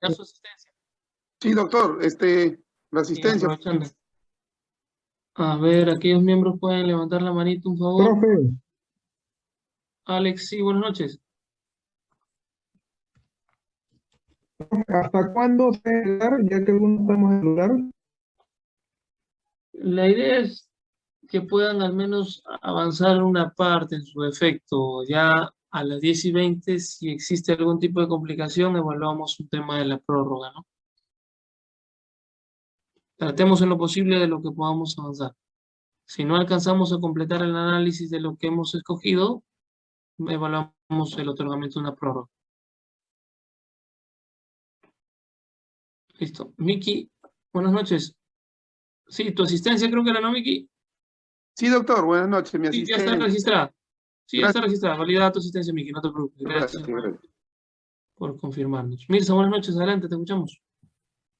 dar su asistencia. Sí, doctor, este, la asistencia. A ver, aquellos miembros pueden levantar la manita, un favor. Profe, Alex, sí, buenas noches. ¿hasta cuándo dar? Ya que algunos podemos ayudar. La idea es que puedan al menos avanzar una parte en su efecto. Ya a las 10 y 20, si existe algún tipo de complicación, evaluamos un tema de la prórroga, ¿no? Tratemos en lo posible de lo que podamos avanzar. Si no alcanzamos a completar el análisis de lo que hemos escogido, evaluamos el otorgamiento de una prórroga. Listo. Miki, buenas noches. Sí, tu asistencia creo que era, ¿no, Miki? Sí, doctor, buenas noches, mi Sí, ya está registrada. Sí, ya está Gracias. registrada. Valida tu asistencia, Miki, no te preocupes. Gracias, por confirmarnos. Mirza, buenas noches, adelante, te escuchamos.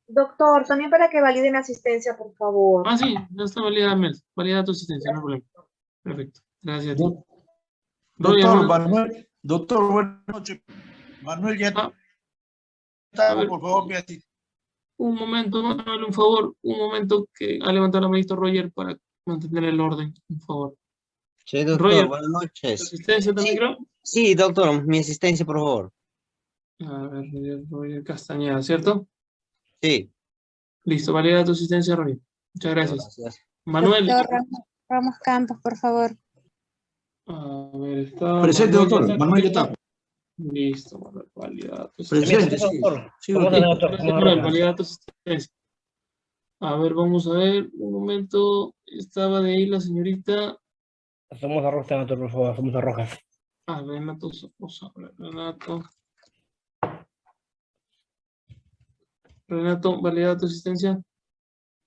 Doctor, también para que valide mi asistencia, por favor. Ah, sí, ya está validada, Mel. Valida tu asistencia, no hay problema. Perfecto. Gracias a ti. Doctor, Manuel, doctor, buenas noches. Manuel, ya Ah. está, A ver. por favor, mi. Un momento, Manuel, un favor. Un momento que ha levantado la manito Roger para mantener el orden, un favor. Sí, doctor, Roger. buenas ¿Tu noches. asistencia también creo? Sí, doctor, mi asistencia, por favor. A ver, Roger, Castañeda, ¿cierto? Sí. Listo, valida tu asistencia, Roger. Muchas gracias. Gracias. Manuel. Doctor Ramos, Ramos Campos, por favor. A ver, está. Presente, Manuel, doctor. ¿ya Manuel ya está. Listo, Manuel, valida tu Presente, sí. Sí, doctor. Gracias, Manuel, valida tu asistencia. A ver, vamos a ver, un momento, estaba de ahí la señorita, Hacemos arroz, doctor, por favor, hacemos arrojas. a Renato Somoza, a ver, Renato. Renato, valida tu asistencia.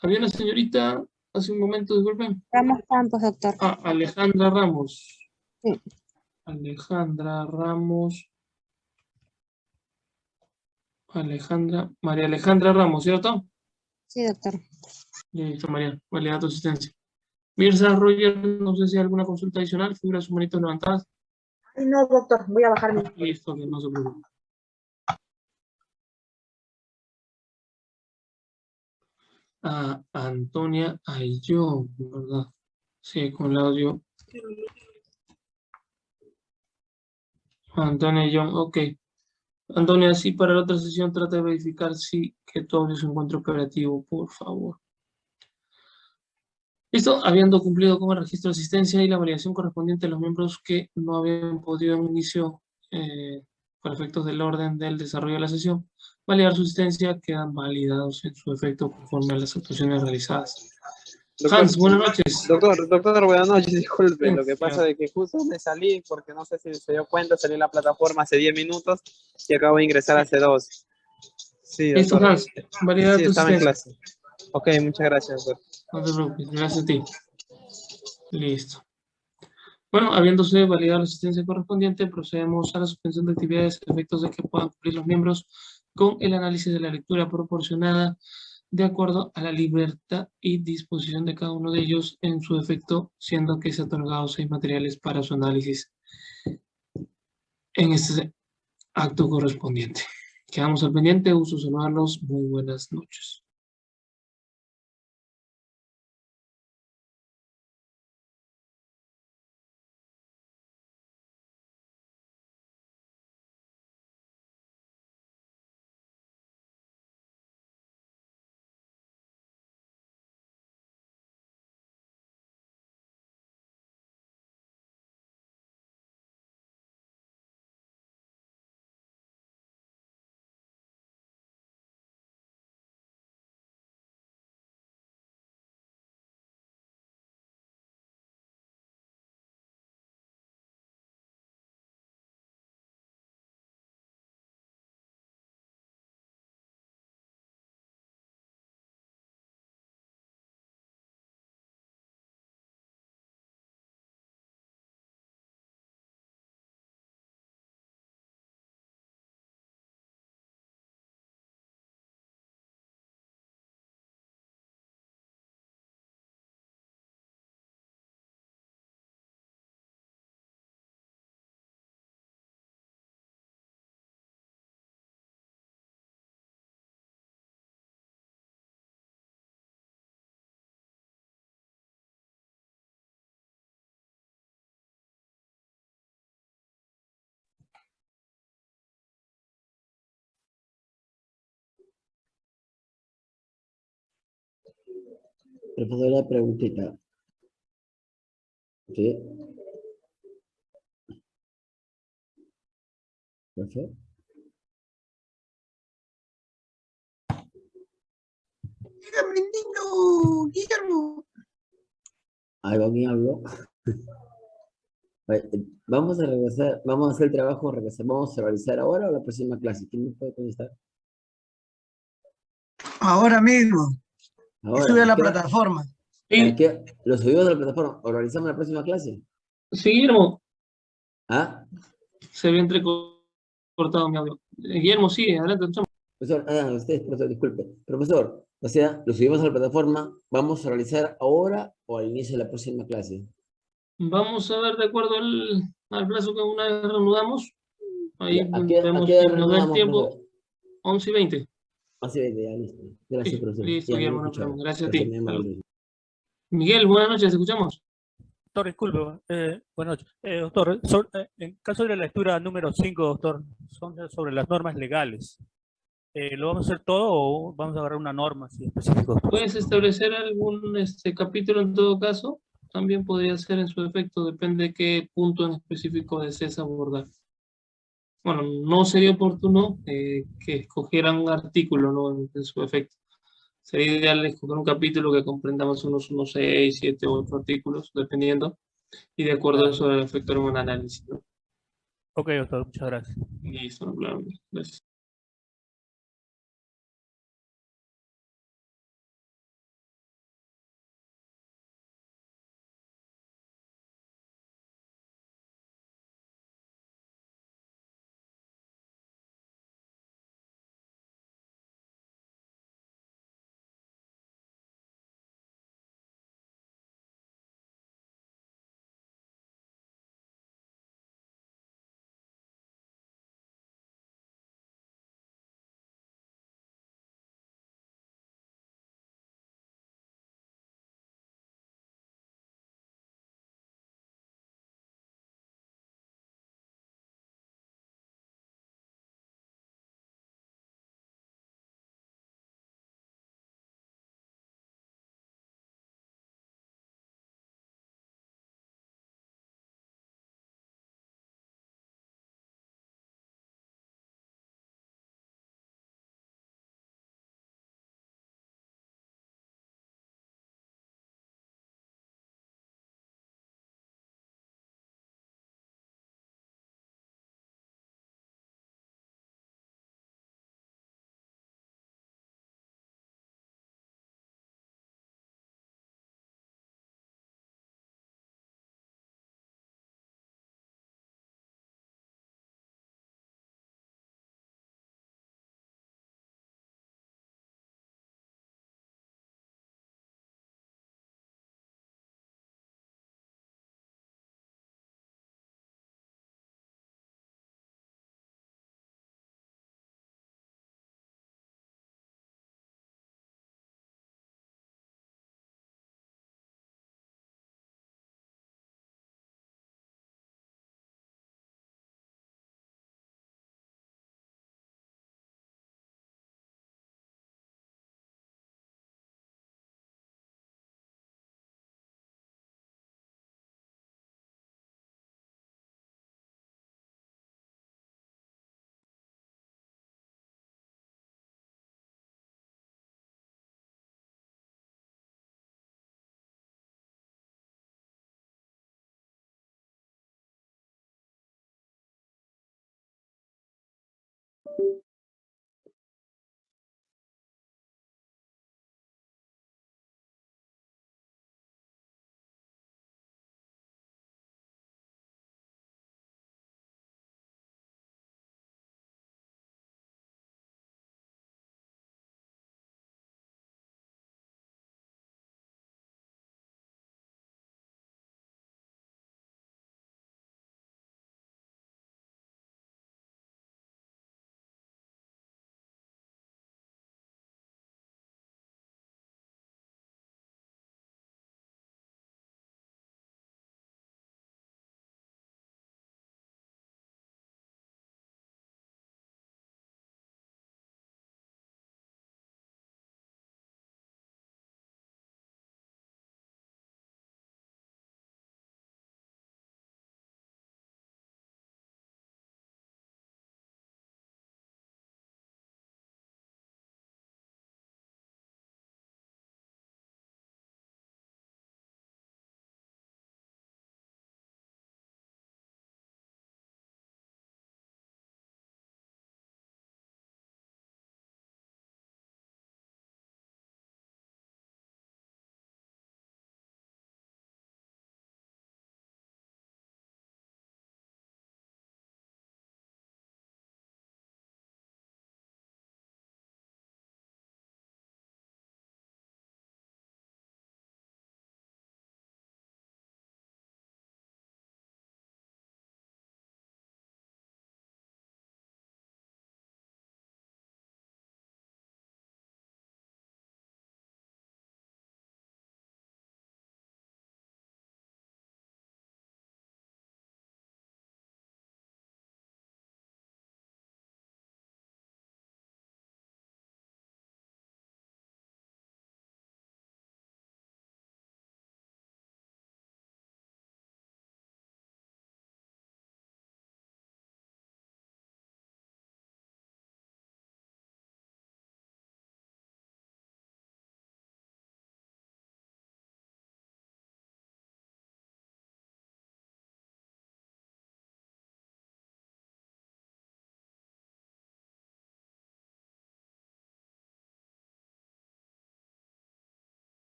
Había una señorita hace un momento, disculpen. Ramos Campos, doctor. Ah, Alejandra Ramos. Sí. Alejandra Ramos. Alejandra, María Alejandra Ramos, ¿cierto? Sí, doctor. Listo, María, valida tu asistencia. Mirza Roger, no sé si hay alguna consulta adicional, figura sus manitos levantadas. Ay, no, doctor, voy a bajar mi... Listo, que no se preocupe. A Antonia Ayllón, ¿verdad? Sí, con el audio. Antonia Ayllón, ok. Antonia, sí, para la otra sesión trata de verificar si que tu audio se encuentra operativo, por favor. Listo, habiendo cumplido con el registro de asistencia y la validación correspondiente a los miembros que no habían podido en inicio eh, por efectos del orden del desarrollo de la sesión, validar su asistencia quedan validados en su efecto conforme a las actuaciones realizadas. Doctor, Hans, buenas noches. Doctor, doctor, buenas noches, disculpe, lo que pasa es que justo me salí, porque no sé si se dio cuenta, salí en la plataforma hace 10 minutos y acabo de ingresar hace dos. Sí, Listo, doctor. Hans, validar Sí, tu en asistencia. clase. Ok, muchas gracias, doctor. Gracias a ti. Listo. Bueno, habiéndose validado la asistencia correspondiente, procedemos a la suspensión de actividades efectos de que puedan cumplir los miembros con el análisis de la lectura proporcionada de acuerdo a la libertad y disposición de cada uno de ellos en su efecto, siendo que se han otorgado seis materiales para su análisis en este acto correspondiente. Quedamos al pendiente, uso saludarlos, muy buenas noches. Profesor, la preguntita. ¿Sí? Profesor. Dígame, niño, Guillermo. Algo alguien habló. Vamos a regresar, vamos a hacer el trabajo, regresar, vamos a realizar ahora o la próxima clase. ¿Quién me puede contestar? Ahora mismo. Ahora. Sube a la ¿qué- plataforma. Sí, ¿qué- ¿Lo subimos a la plataforma o realizamos la próxima clase? sí, Guillermo, ¿Ah? se ve entrecortado mi audio. Eh, Guillermo, sí, adelante. Profesor, ah, usted, profesor, disculpe. Profesor, o sea, lo subimos a la plataforma, ¿vamos a realizar ahora o al inicio de la próxima clase? Vamos a ver de acuerdo al, al plazo que una vez reanudamos. Ahí ¿A qué, a vemos qué el tiempo, profesor? 11 y 20. Así es, ya, listo. Gracias, Sí, profesor. listo, Ya, me Guillermo, no escuchaba. problema. Gracias a ti. Miguel, buenas noches, ¿te escuchamos? Doctor, disculpe, eh, buenas noches. Eh, doctor, so- eh, en caso de la lectura número 5, doctor, son sobre las normas legales. Eh, ¿Lo vamos a hacer todo o vamos a agarrar una norma así específica? ¿Puedes establecer algún este, capítulo en todo caso? También podría ser en su efecto, depende de qué punto en específico desees abordar. Bueno, no sería oportuno eh, que escogieran un artículo ¿no? en, en su efecto. Sería ideal escoger un capítulo que comprendamos unos, unos 6, 7 o 8 artículos, dependiendo, y de acuerdo a eso efectuar un análisis. ¿no? Ok, doctor, muchas gracias. Listo, no problema. Gracias.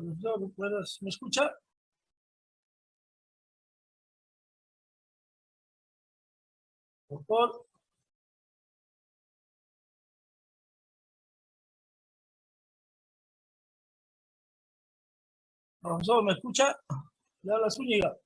Profesor, ¿me escucha? Doctor. Profesor, ¿me escucha? Le habla Zúñiga.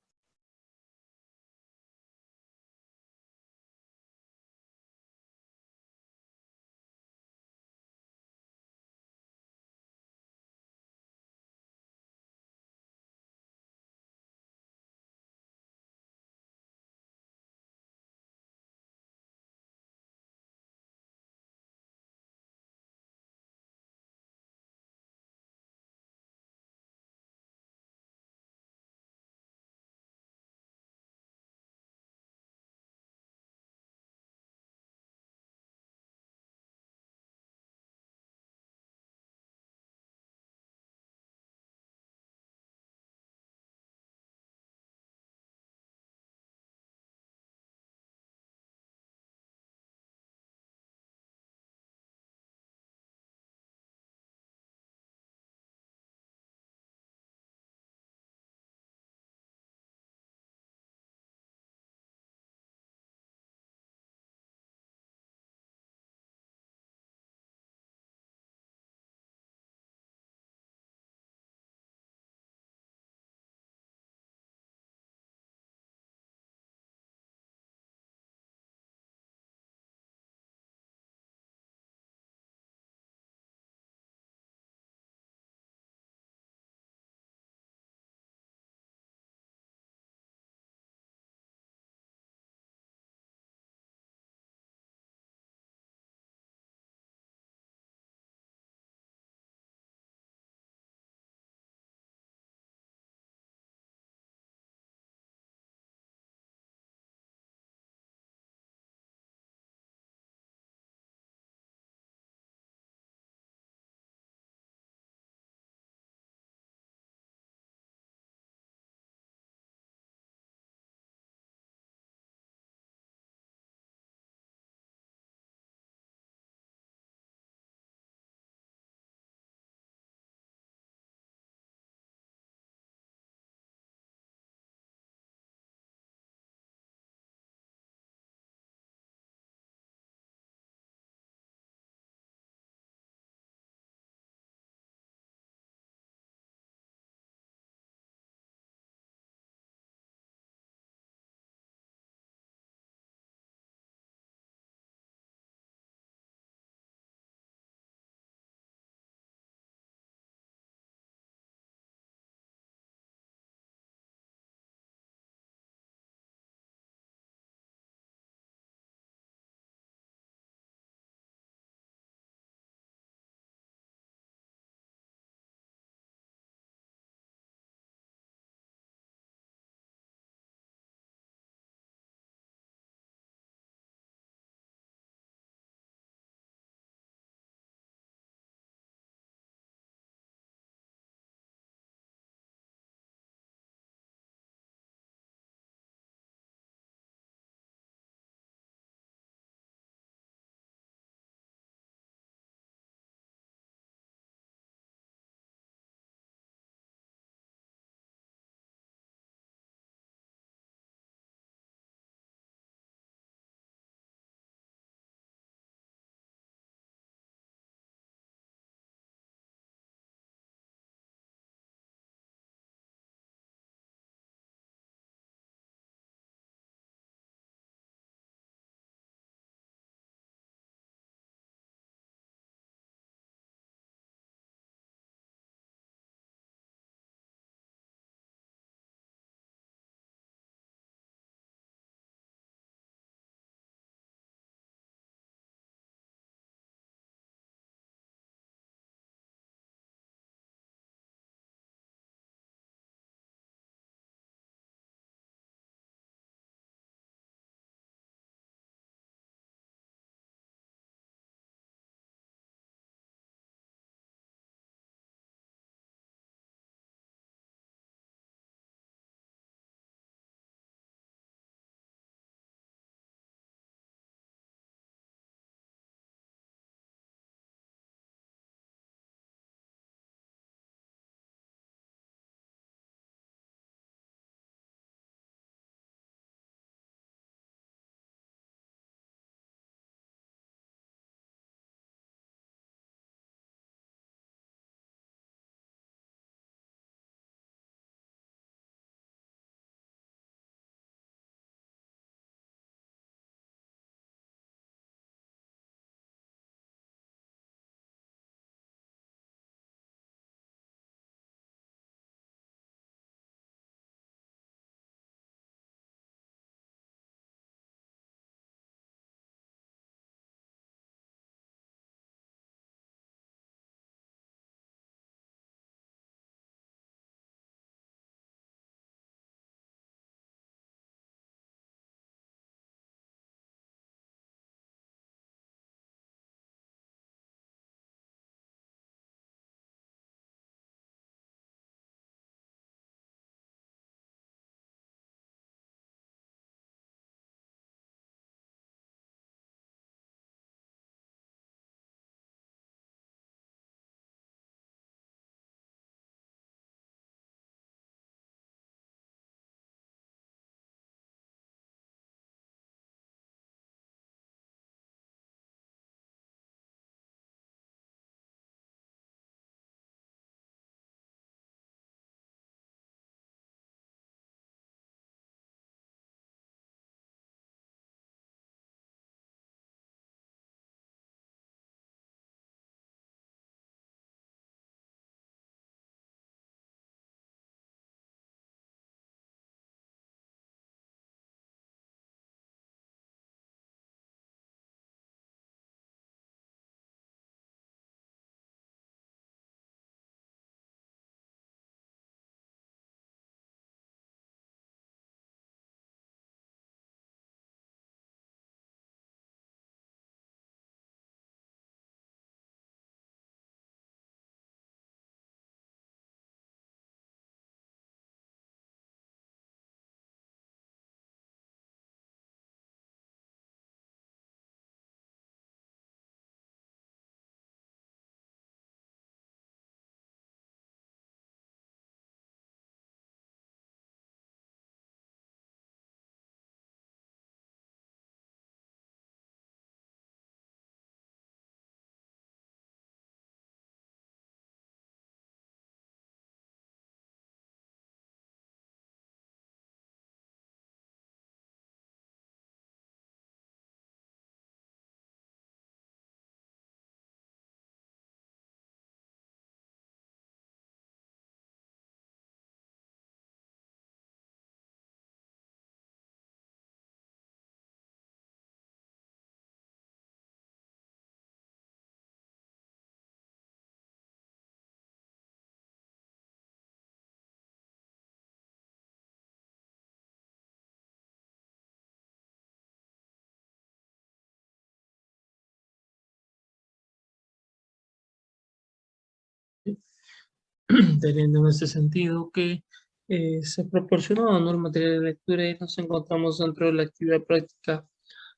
teniendo en este sentido que eh, se proporcionó ¿no? el material de lectura y nos encontramos dentro de la actividad práctica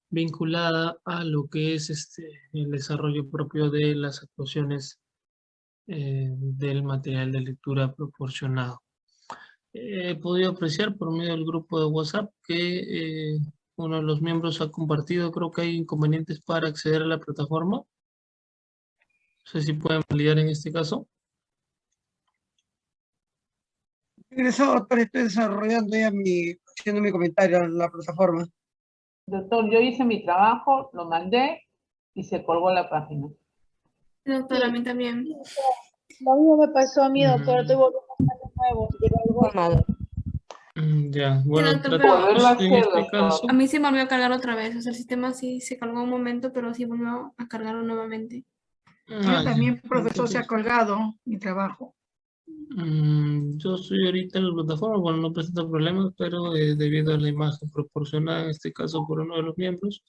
vinculada a lo que es este, el desarrollo propio de las actuaciones eh, del material de lectura proporcionado. He podido apreciar por medio del grupo de WhatsApp que eh, uno de los miembros ha compartido, creo que hay inconvenientes para acceder a la plataforma. No sé si pueden validar en este caso. Ingresado, doctor, estoy desarrollando ya mi, haciendo mi comentario en la plataforma. Doctor, yo hice mi trabajo, lo mandé y se colgó la página. Doctor, a mí también. Lo mismo me pasó a mí, doctor. Mm. Estoy volviendo a hacer de nuevo. algo- Mm, Ya, bueno, doctor, tratamos pero- en este caso. A mí se me volvió a cargar otra vez. O sea, el sistema sí se cargó un momento, pero sí volvió a cargarlo nuevamente. Ah, Yo ya. también, profesor, se ha colgado mi trabajo. Mm, yo estoy ahorita en la plataforma, bueno, no presenta problemas, pero eh, debido a la imagen proporcionada, en este caso por uno de los miembros,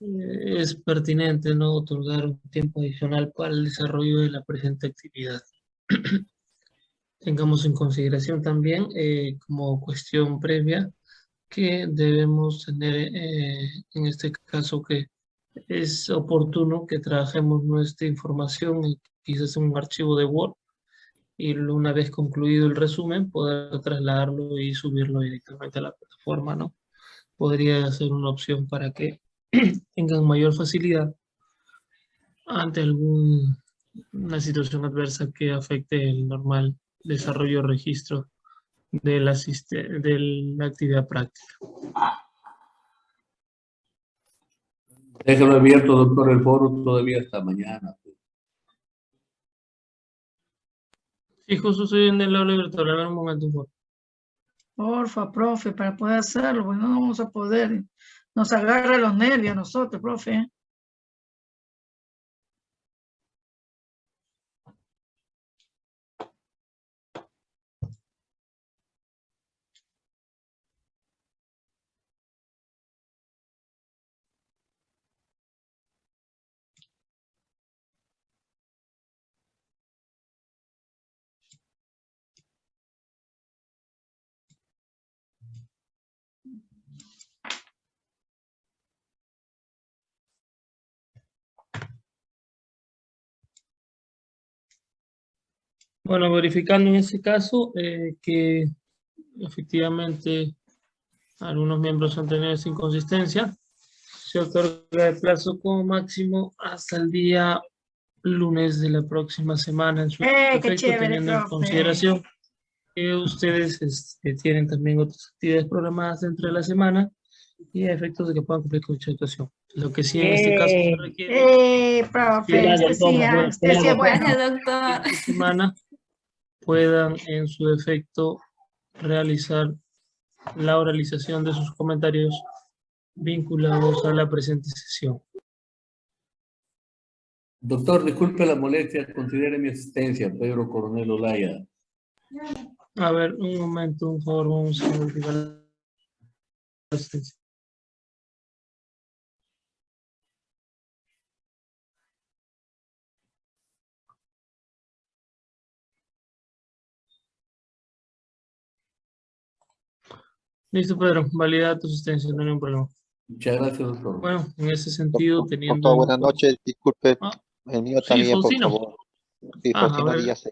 eh, es pertinente no otorgar un tiempo adicional para el desarrollo de la presente actividad. Tengamos en consideración también, eh, como cuestión previa, que debemos tener eh, en este caso que es oportuno que trabajemos nuestra información quizás en un archivo de Word y una vez concluido el resumen poder trasladarlo y subirlo directamente a la plataforma, ¿no? Podría ser una opción para que tengan mayor facilidad ante alguna situación adversa que afecte el normal desarrollo registro de la, de la actividad práctica. Déjalo abierto, doctor, el foro todavía hasta mañana. Sí, justo estoy en el a ver un momento, por. Porfa, profe, para poder hacerlo, porque no vamos a poder. Nos agarra los nervios a nosotros, profe. Bueno, verificando en ese caso eh, que efectivamente algunos miembros han tenido esa inconsistencia, se otorga el plazo como máximo hasta el día lunes de la próxima semana en su ¡Eh, chévere, teniendo en consideración que ustedes este, tienen también otras actividades programadas dentro de la semana y a efectos de que puedan cumplir con dicha actuación. Lo que sí en este caso se Eh, requiere Eh, profe, Gracias, este ah, bueno, este doctor. esta semana puedan en su defecto realizar la oralización de sus comentarios vinculados a la presente sesión. Doctor, disculpe la molestia, considere mi asistencia, Pedro Coronel Olaya. A ver, un momento, por favor, vamos a verificar la asistencia. Listo, Pedro, valida tu asistencia, no hay ningún problema. Muchas gracias, doctor. Bueno, en ese sentido, teniendo... Doctor, buenas noches. Disculpe, Ah, el mío sí, también, por Faustino. favor. Sí, Ah, Faustino. Díaz.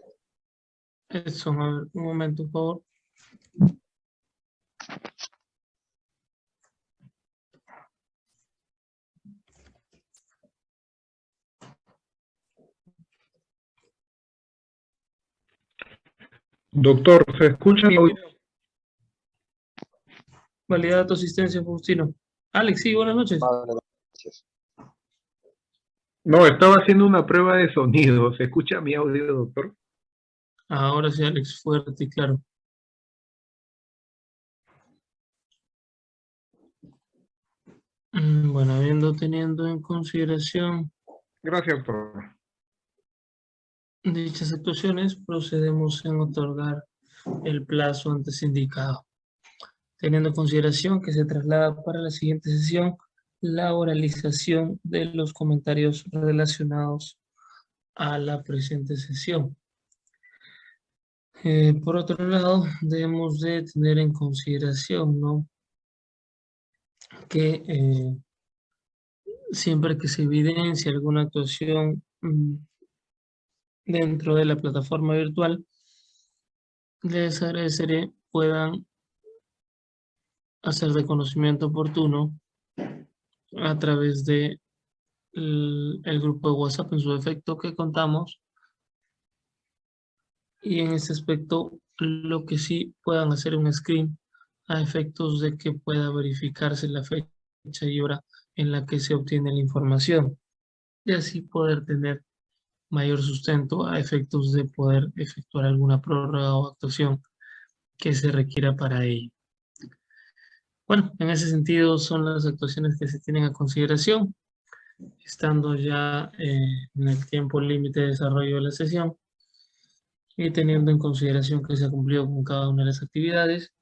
Eso, a ver, un momento, por favor. Doctor, ¿se escucha mi audio? Valida tu asistencia, Faustino. Alex, sí, buenas noches. Gracias. No, estaba haciendo una prueba de sonido. ¿Se escucha mi audio, doctor? Ahora sí, Alex, fuerte y claro. Mm, Bueno, habiendo teniendo en consideración Gracias, doctor. dichas actuaciones, procedemos en otorgar el plazo antes indicado. Teniendo en consideración que se traslada para la siguiente sesión la oralización de los comentarios relacionados a la presente sesión. Eh, por otro lado, debemos de tener en consideración, ¿no? Que eh, siempre que se evidencia alguna actuación mm, dentro de la plataforma virtual, les agradeceré puedan hacer de conocimiento oportuno a través de el, grupo de WhatsApp en su defecto que contamos y en este aspecto lo que sí puedan hacer un screen a efectos de que pueda verificarse la fecha y hora en la que se obtiene la información y así poder tener mayor sustento a efectos de poder efectuar alguna prórroga o actuación que se requiera para ello. Bueno, en ese sentido son las actuaciones que se tienen a consideración, estando ya eh, en el tiempo límite de desarrollo de la sesión y teniendo en consideración que se ha cumplido con cada una de las actividades,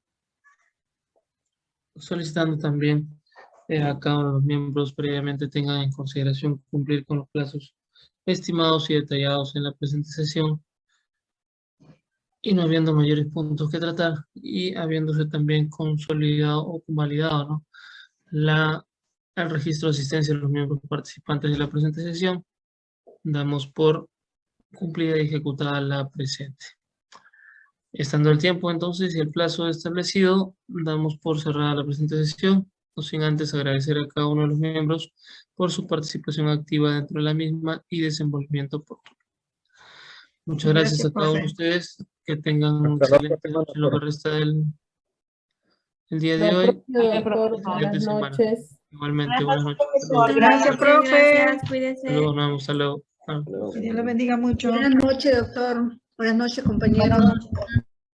solicitando también eh, a cada uno de los miembros previamente tengan en consideración cumplir con los plazos estimados y detallados en la presente sesión y no habiendo mayores puntos que tratar y habiéndose también consolidado o convalidado ¿no? la, el registro de asistencia de los miembros participantes de la presente sesión, damos por cumplida y ejecutada la presente. Estando el tiempo entonces y el plazo establecido, damos por cerrada la presente sesión, no sin antes agradecer a cada uno de los miembros por su participación activa dentro de la misma y desenvolvimiento oportuno. Muchas gracias, a cada uno de ustedes. Que tengan un excelente noche lo que resta del, el día de hoy. Buenas noches. Igualmente, buenas noches. Gracias, profe. Gracias, cuídense. Hasta luego, nos vemos, hasta luego. Que Dios le bendiga mucho. Buenas noches, doctor. Buenas noches, compañeros.